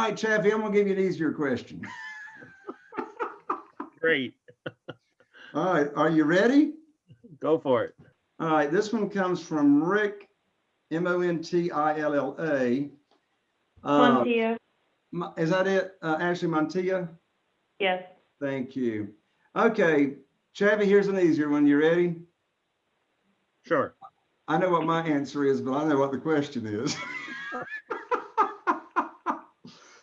All right, Chaffee, I'm gonna give you an easier question. Great. All right, are you ready? Go for it. All right, this one comes from Rick, M O N T I L L A. Uh, Montia, Mo- Is that it? Uh, Ashley Montilla? yes. Thank you. Okay, Chaffee, here's an easier one. You ready? Sure. I know what my answer is, but I know what the question is.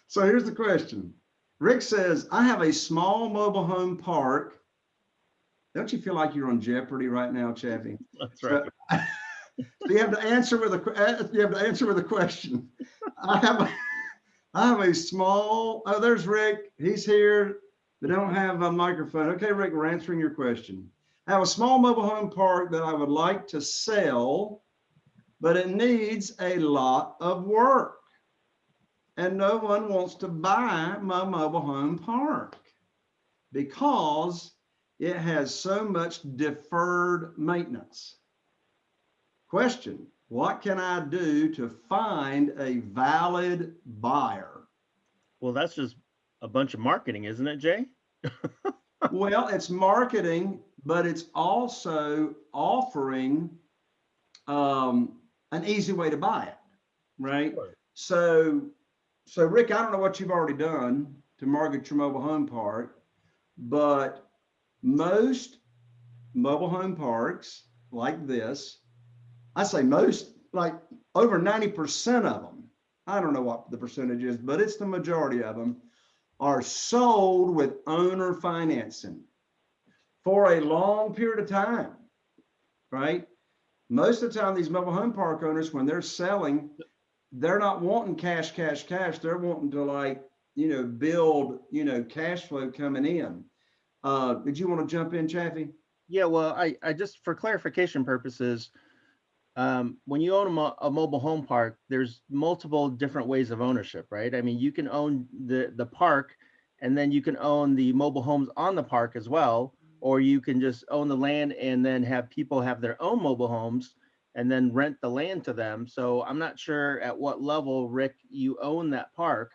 So here's the question. Rick says, I have a small mobile home park. Don't you feel like you're on Jeopardy right now, Chaffee? That's right. So you have to answer with a, uh, you have to answer with a question. I have, a I have a small, oh, there's Rick. He's here. They don't have a microphone. Okay, Rick, we're answering your question. I have a small mobile home park that I would like to sell, but it needs a lot of work. And no one wants to buy my mobile home park because it has so much deferred maintenance. Question, what can I do to find a valid buyer? Well, that's just a bunch of marketing, isn't it, Jay? Well, it's marketing, but it's also offering um, an easy way to buy it, right? Sure. So, so Rick, I don't know what you've already done to market your mobile home park, but most mobile home parks like this, I say most, like over 90% of them, I don't know what the percentage is, but it's the majority of them, are sold with owner financing for a long period of time, right? Most of the time, these mobile home park owners, when they're selling, they're not wanting cash, cash, cash. They're wanting to like, you know, build, you know, cash flow coming in. Uh, did you want to jump in, Chaffee? Yeah, well, I, I just, for clarification purposes, um, when you own a, mo- a mobile home park, there's multiple different ways of ownership, right? I mean, you can own the, the park and then you can own the mobile homes on the park as well, or you can just own the land and then have people have their own mobile homes and then rent the land to them. So I'm not sure at what level, Rick, you own that park,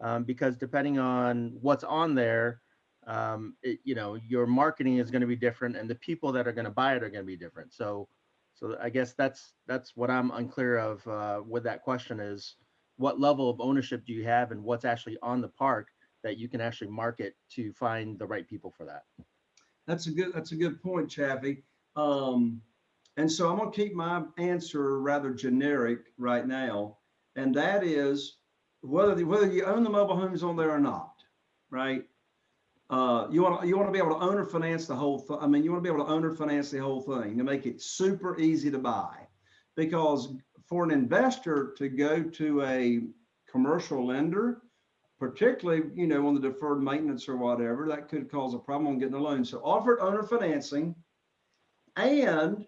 um, because depending on what's on there, um, it, you know, your marketing is going to be different and the people that are going to buy it are going to be different. So, so I guess that's, that's what I'm unclear of, uh, with that question is what level of ownership do you have and what's actually on the park that you can actually market to find the right people for that? That's a good, that's a good point, Chaffee. Um, and so I'm gonna keep my answer rather generic right now. And that is whether, the- whether you own the mobile homes on there or not, right? Uh, you want to, you want to be able to owner finance the whole, thing. I mean, you want to be able to owner finance the whole thing to make it super easy to buy. Because for an investor to go to a commercial lender, particularly, you know, on the deferred maintenance or whatever, that could cause a problem on getting a loan. So offer owner financing. And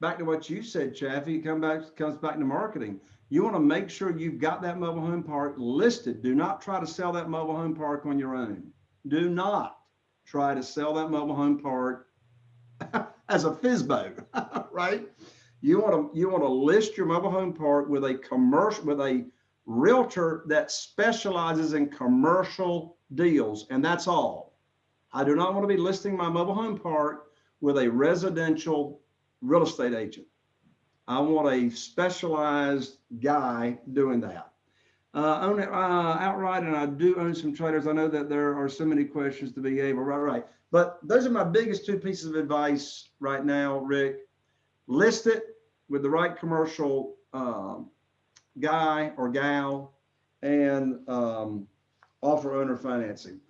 back to what you said, Chaffee, come back, comes back to marketing. You want to make sure you've got that mobile home park listed. Do not try to sell that mobile home park on your own. Do not try to sell that mobile home park as a FSBO, right? You want to, you want to list your mobile home park with a commercial, with a realtor that specializes in commercial deals, and that's all. I do not want to be listing my mobile home park with a residential real estate agent. I want a specialized guy doing that. Uh, own it uh, outright, and I do own some traders. I know that there are so many questions to be able, right, right. But those are my biggest two pieces of advice right now, Rick. List it with the right commercial um, guy or gal and um, offer owner financing.